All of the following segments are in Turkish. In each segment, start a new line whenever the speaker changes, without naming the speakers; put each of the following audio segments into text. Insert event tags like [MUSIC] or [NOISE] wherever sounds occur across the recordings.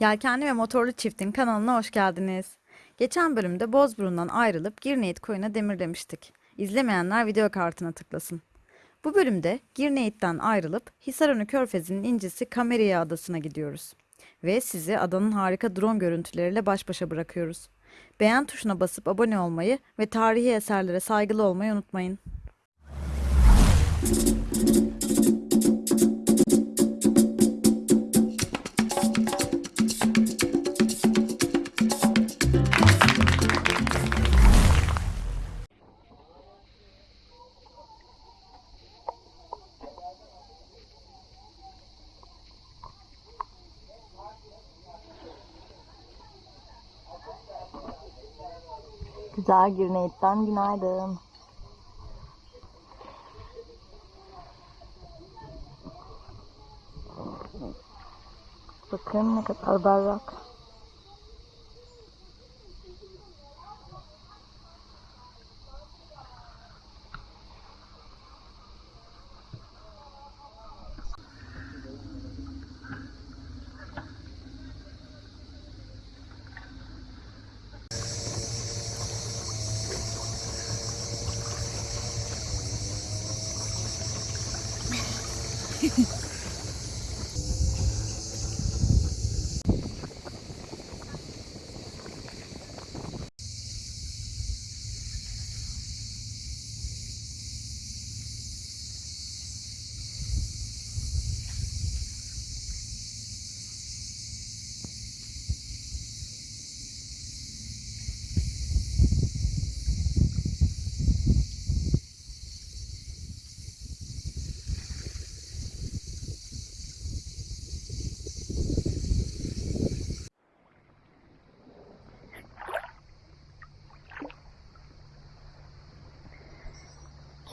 Yelkenli ve Motorlu Çift'in kanalına hoş geldiniz. Geçen bölümde Bozburun'dan ayrılıp Girneyit koyuna demirlemiştik. İzlemeyenler video kartına tıklasın. Bu bölümde Girneyit'ten ayrılıp Hisarönü Körfezi'nin incisi Kameriye Adası'na gidiyoruz. Ve sizi adanın harika drone görüntüleriyle baş başa bırakıyoruz. Beğen tuşuna basıp abone olmayı ve tarihi eserlere saygılı olmayı unutmayın.
Güzel Girneyit'ten günaydın. Bakın ne kadar berrak.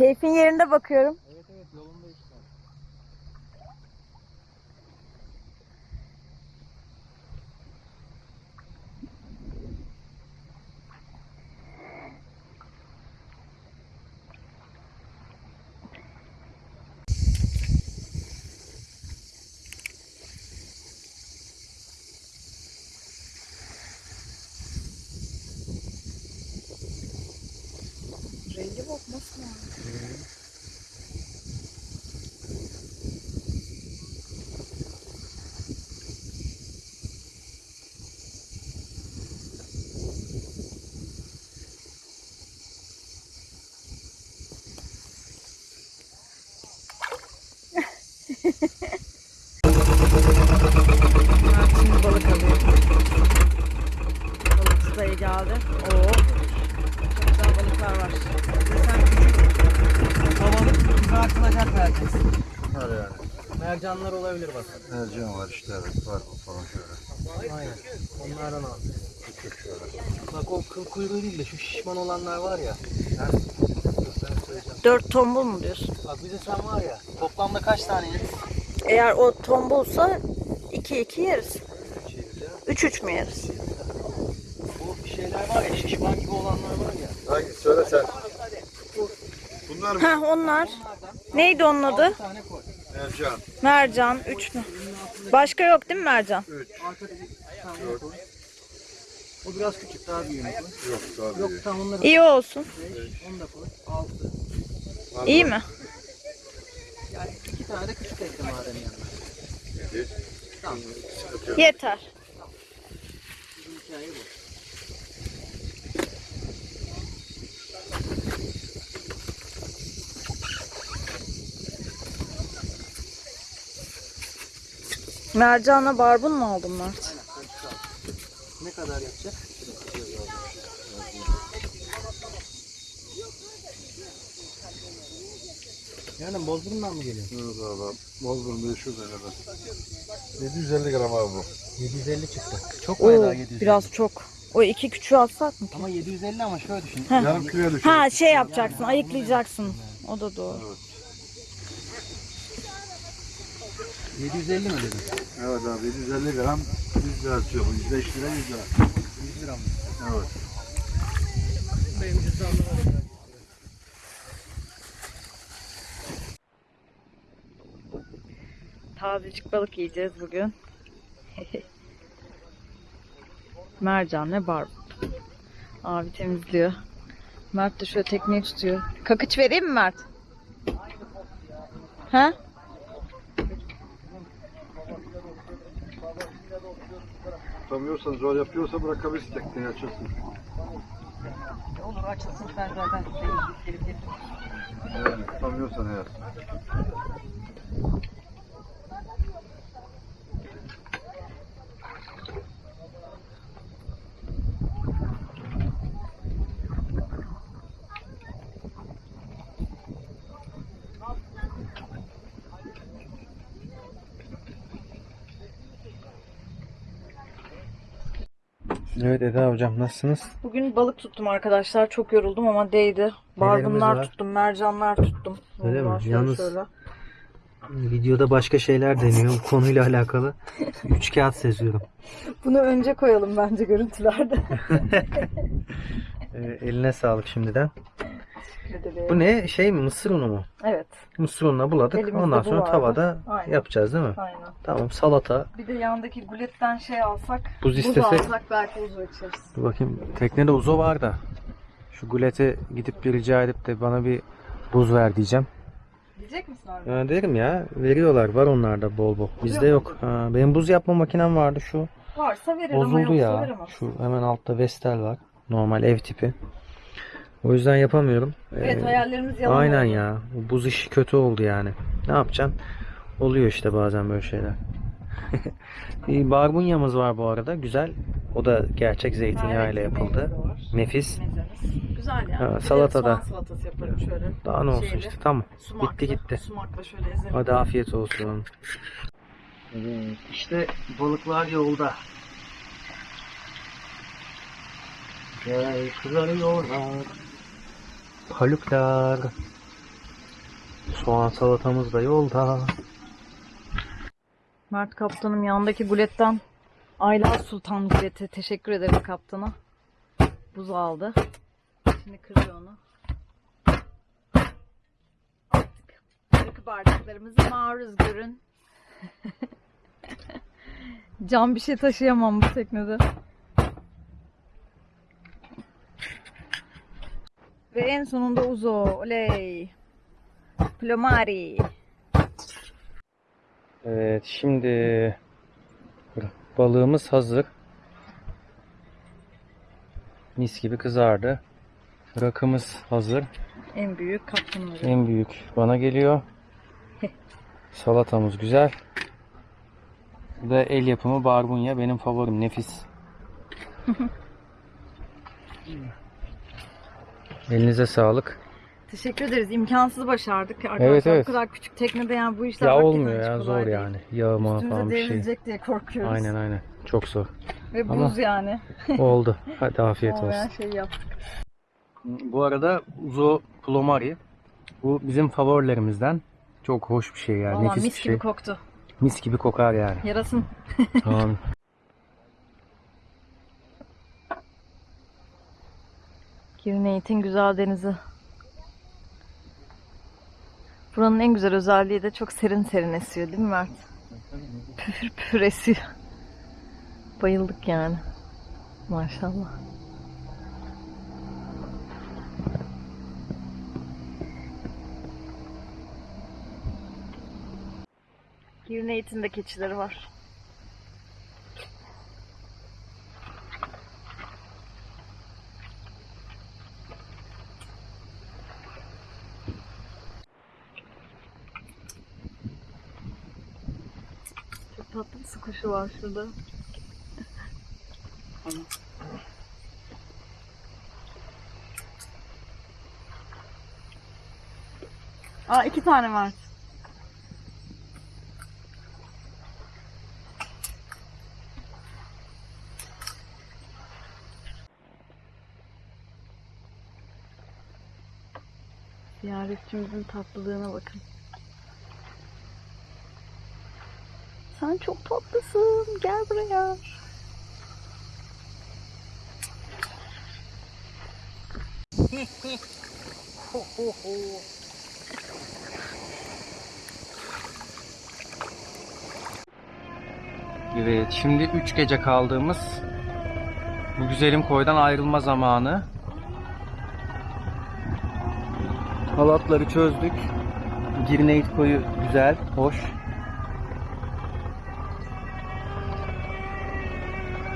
Keyfin yerinde bakıyorum.
Evet evet yolunda işte.
Rengi bokmasın Şimdi balık geldi. Oo. Çok güzel balıklar var. Sen
Havalık bize merkez.
Var yani.
Mercanlar olabilir bak.
Mercan var işte evet var o falan şöyle.
Aynen. Onlardan al.
Küçük şöyle.
Bak o kıl kuyruğu değil de şu şişman olanlar var ya. Ha?
Dört tombul mu diyorsun?
Bak bize sen var ya. Toplamda kaç tane yeriz?
Eğer o tombulsa iki iki yeriz.
Üç.
Üç mü yeriz?
Bu şeyler var ya şişman gibi olanlar var ya.
Hangi söyle sen. Bunlar mı?
Heh onlar. Neydi onun adı?
Mercan.
Mercan. Üç mü? Başka yok değil mi mercan?
3.
Arkada bir tane koy. O biraz küçük daha büyüğünü koy.
Yok daha
Yok
büyük.
tamam onları
İyi olsun.
beş. Onu da koy. Altı.
Var
İyi
mı?
mi?
Yani iki tane de küçük ekle madem. Tamam.
Yok.
Yeter.
Bizim hikaye bu.
Mercanla barbun mu aldın Mert?
Ne kadar yapacak? Yani Bozburun'dan mı geliyor?
Evet abi. Bozburun 500 kadar. 750 gram abi bu.
750 çıktı. Çok
Oo,
750?
biraz çok. O iki küçüğü alsak mı?
Ama 750 ama şöyle düşün.
Yarım kiloya düşür.
Ha şey yapacaksın, ayıklayacaksın. O da doğru.
Evet.
750 mi dedin?
Evet abi 750 gram 100 lira atıyor bu. 105 lira 100 lira.
100 lira mı?
Evet.
Benim cüzdanımda var.
Tazecik balık yiyeceğiz bugün. [LAUGHS] mercan ve barbun. Abi temizliyor. Mert de şöyle tekneyi tutuyor. Kakıç vereyim mi Mert? Ha?
Tutamıyorsan zor yapıyorsa bırakabilirsin tekneyi açılsın.
Olur açılsın ben zaten
Yani tutamıyorsan eğer.
Evet Eda hocam nasılsınız?
Bugün balık tuttum arkadaşlar. Çok yoruldum ama değdi.
Var?
tuttum, mercanlar tuttum.
Öyle mi?
Şöyle
Yalnız-
şöyle.
Videoda başka şeyler deniyor konuyla alakalı. Üç kağıt seziyorum. [LAUGHS]
Bunu önce koyalım bence görüntülerde. [LAUGHS]
Ee, eline sağlık şimdiden. Bu ne? Şey mi? Mısır unu mu?
Evet.
Mısır ununa buladık.
Elimizde
Ondan
bu
sonra
vardı.
tavada
Aynen.
yapacağız değil mi?
Aynen.
Tamam salata.
Bir de yandaki guletten şey alsak,
Buz
buz
istesek.
alsak belki buz içeriz.
Dur bakayım. Teknede uzo var da. Şu gulete gidip bir rica edip de bana bir buz ver diyeceğim.
Diyecek misin abi?
Ya derim ya. Veriyorlar. Var onlarda bol bol. Bizde yok. Ha, benim buz yapma makinem vardı şu.
Varsa verir ama
Bozuldu
yoksa
ya.
veremem.
Şu hemen altta Vestel var. Normal ev tipi. O yüzden yapamıyorum.
Evet
Ee,
hayallerimiz yalan
Aynen
oldu.
ya. Bu Buz işi kötü oldu yani. Ne yapacaksın? Oluyor işte bazen böyle şeyler. [LAUGHS] bir barbunyamız var bu arada. Güzel. O da gerçek zeytinyağı ile
Evet,
yapıldı. Nefis.
Mezemiz. Güzel yani.
Ha, salatada.
Soğan salatası yaparım şöyle.
Daha ne olsun
Şeyli,
işte. Tamam.
Sumaklı,
Bitti gitti.
Sumakla şöyle ezelim.
Hadi afiyet olsun. Evet, işte balıklar yolda. Gel kızarıyorlar. Paluklar. Soğan salatamız da yolda.
Mert kaptanım yandaki guletten Ayla Sultan guleti. Teşekkür ederim kaptana. Buz aldı. Şimdi kırıyor onu. Artık rakı bardaklarımızı maruz görün. [LAUGHS] Can bir şey taşıyamam bu teknede. Ve en sonunda Uzo. Oley. Plomari.
Evet şimdi balığımız hazır. Mis gibi kızardı. Rakımız hazır.
En büyük kaptanımız.
En büyük bana geliyor. [LAUGHS] Salatamız güzel. Bu da el yapımı barbunya. Benim favorim. Nefis. [LAUGHS] Elinize sağlık.
Teşekkür ederiz. İmkansız başardık arkadaşlar.
Evet, evet.
Bu kadar küçük teknede yani bu işler
Ya olmuyor ya zor
değil.
yani. Yağma
Üstümüze
falan bir şey.
diye korkuyoruz.
Aynen aynen. Çok zor.
Ve
Ama-
buz yani.
Oldu. Hadi afiyet
Olmayan
olsun.
şeyi yaptık.
Bu arada Uzo Plomari. Bu bizim favorilerimizden. Çok hoş bir şey yani.
Valla
Nefis
mis
bir
gibi
şey.
koktu.
Mis gibi kokar yani.
Yarasın.
Tamam. [LAUGHS]
Girneyt'in güzel denizi. Buranın en güzel özelliği de çok serin serin esiyor değil mi Mert? Püfür püfür esiyor. Bayıldık yani. Maşallah. Girneyt'in de keçileri var. Çok tatlı bir su kuşu var şurada. Aa iki tane var. Ziyaretçimizin tatlılığına bakın. Sen çok tatlısın. Gel buraya. [LAUGHS]
Evet, şimdi 3 gece kaldığımız Bu güzelim koydan ayrılma zamanı. Halatları çözdük. Girneyit koyu güzel, hoş.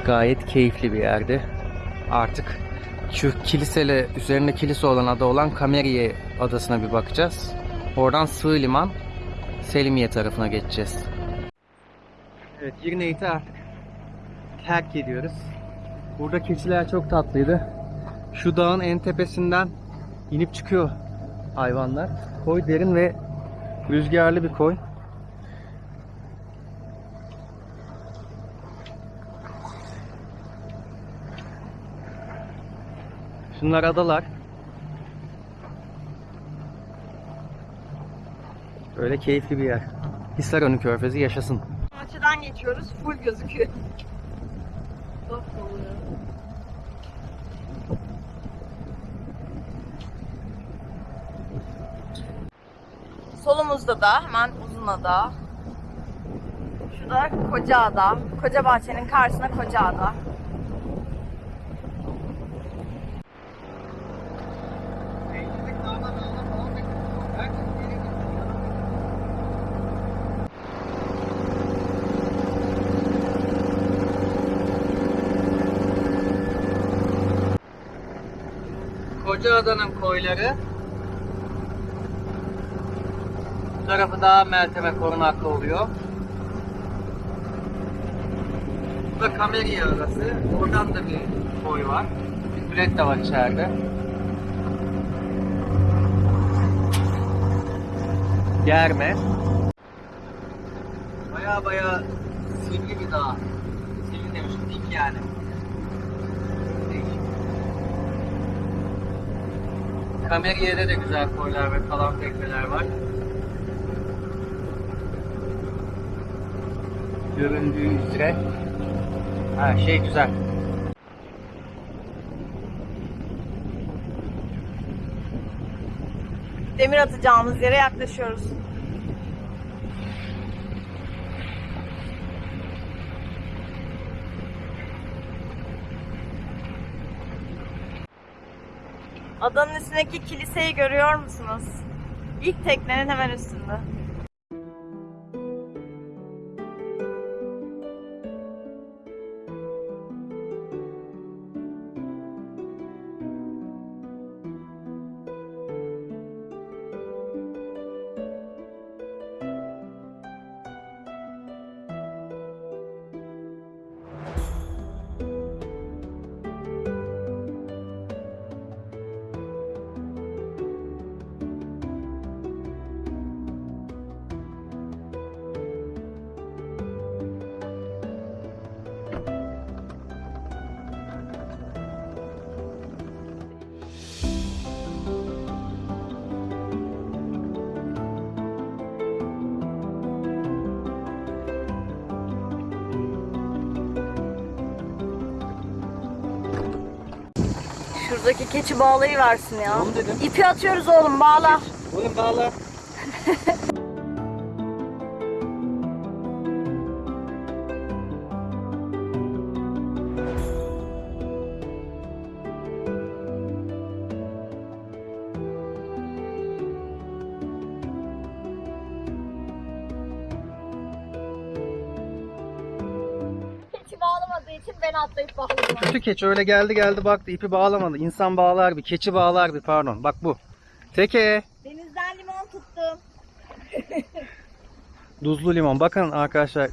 Gayet keyifli bir yerdi. Artık şu kilisele üzerinde kilise olan ada olan Kameriye adasına bir bakacağız. Oradan Sığ Liman Selimiye tarafına geçeceğiz. Evet Girneyt'i artık terk ediyoruz. Burada keçiler çok tatlıydı. Şu dağın en tepesinden inip çıkıyor hayvanlar. Koy derin ve rüzgarlı bir koy. Şunlar adalar. Böyle keyifli bir yer. Hisarönü Körfezi yaşasın.
Açıdan geçiyoruz. Full gözüküyor. Solumuzda da hemen Uzunada. Şu da Kocaada. Koca bahçenin karşısında Kocaada.
Kocaada'nın koyları. Bu tarafı daha Meltem'e korunaklı oluyor. Bu da Kameriye arası. Oradan da bir koy var. Bir kulet de var içeride. Germe. Baya baya sivri bir dağ. Sivri demişim, dik yani. Kameriye'de de güzel koylar ve kalan tekneler var. Göründüğü üzere. Ha şey güzel.
Demir atacağımız yere yaklaşıyoruz. Adanın üstündeki kiliseyi görüyor musunuz? İlk teknenin hemen üstünde. Şuradaki keçi bağlayı versin ya.
Oğlum dedim.
İpi atıyoruz oğlum bağla.
Oğlum bağla.
Keçi
öyle geldi geldi baktı ipi bağlamadı. İnsan bağlar bir, keçi bağlar bir pardon. Bak bu. Teke.
Denizden limon tuttum. [LAUGHS]
Duzlu limon. Bakın arkadaşlar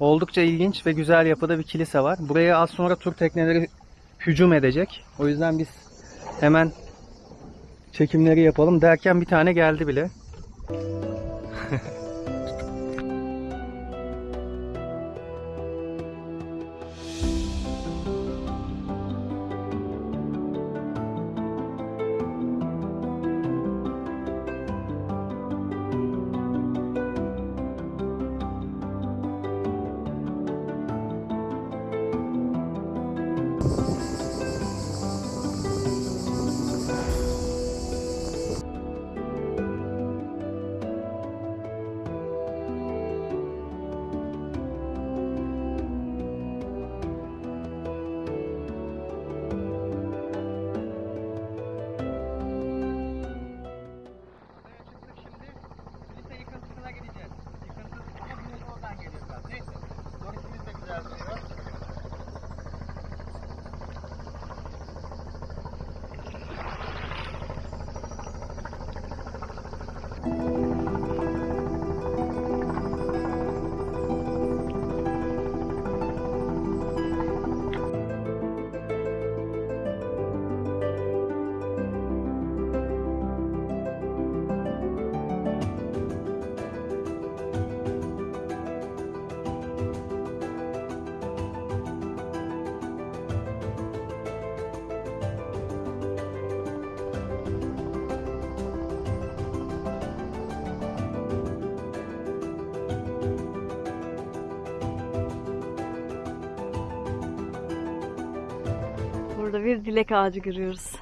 oldukça ilginç ve güzel yapıda bir kilise var. Buraya az sonra tur tekneleri hücum edecek. O yüzden biz hemen çekimleri yapalım derken bir tane geldi bile.
Bir dilek ağacı görüyoruz.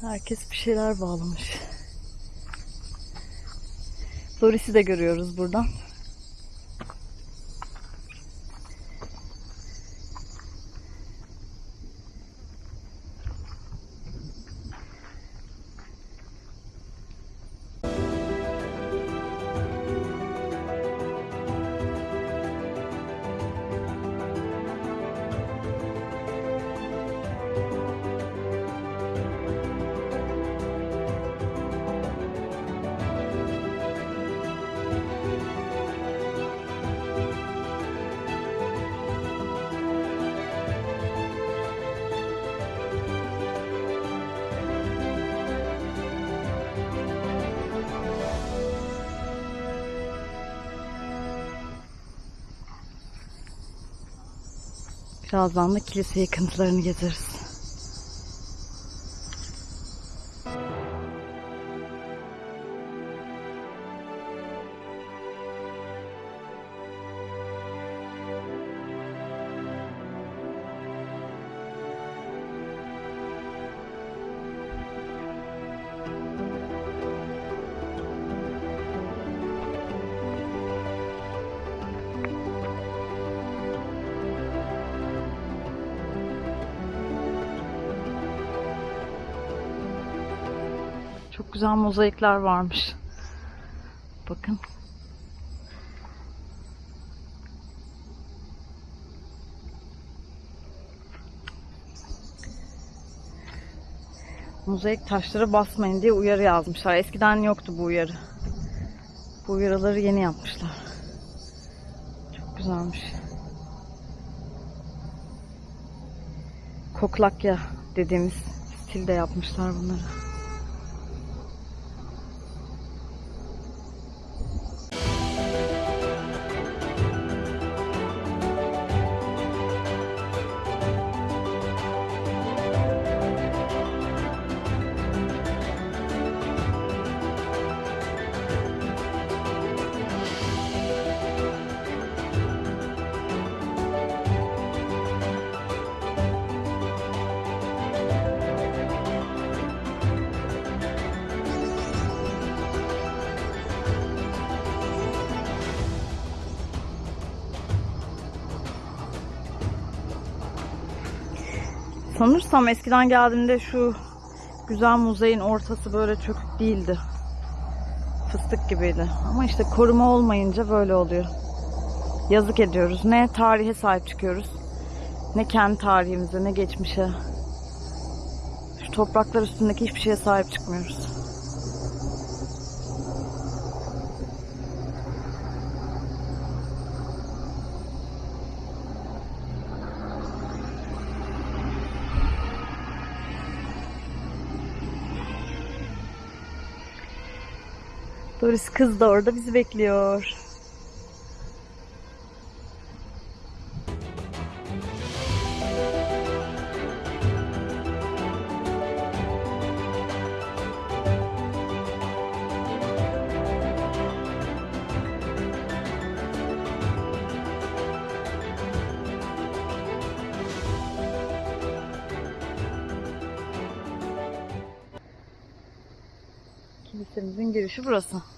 Herkes bir şeyler bağlamış. Doris'i de görüyoruz buradan. Birazdan da kilise yıkıntılarını gezeriz. Güzel mozaikler varmış. Bakın. Mozaik taşlara basmayın diye uyarı yazmışlar. Eskiden yoktu bu uyarı. Bu uyarıları yeni yapmışlar. Çok güzelmiş. Koklakya dediğimiz stilde yapmışlar bunları. Sanırsam eskiden geldiğimde şu güzel muzeyin ortası böyle çökük değildi. Fıstık gibiydi. Ama işte koruma olmayınca böyle oluyor. Yazık ediyoruz. Ne tarihe sahip çıkıyoruz. Ne kendi tarihimize ne geçmişe. Şu topraklar üstündeki hiçbir şeye sahip çıkmıyoruz. Doris kız da orada bizi bekliyor. Kilisemizin girişi burası.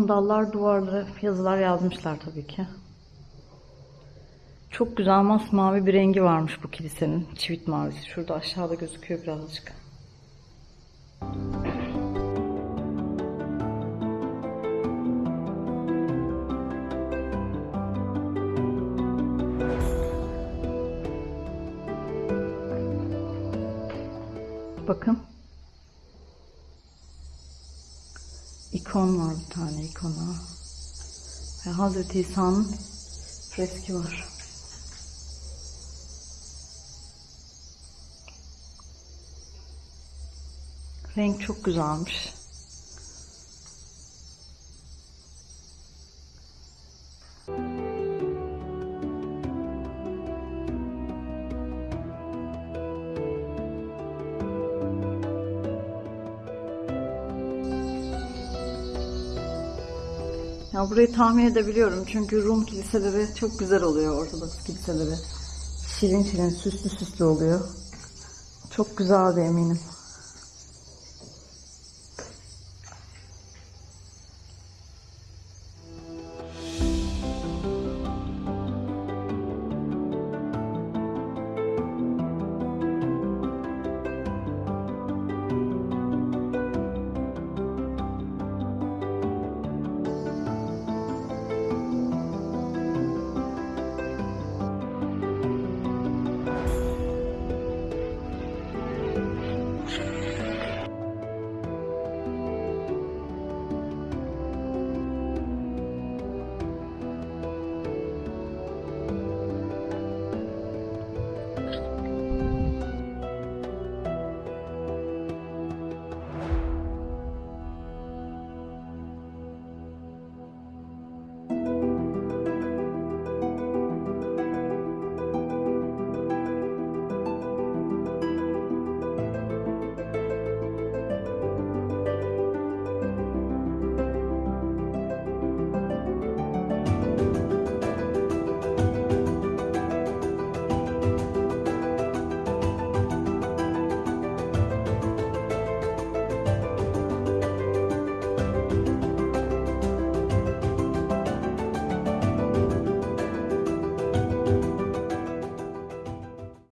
Sandallar, duvarlara yazılar yazmışlar tabii ki. Çok güzel masmavi bir rengi varmış bu kilisenin. Çivit mavisi. Şurada aşağıda gözüküyor birazcık. Bakın. İkon var bir tane ikona. Ve Hazreti İsa'nın freski var. Renk çok güzelmiş. Burayı tahmin edebiliyorum çünkü Rum kiliseleri çok güzel oluyor Ortodoks kiliseleri. Şirin şirin süslü süslü oluyor. Çok güzeldi eminim.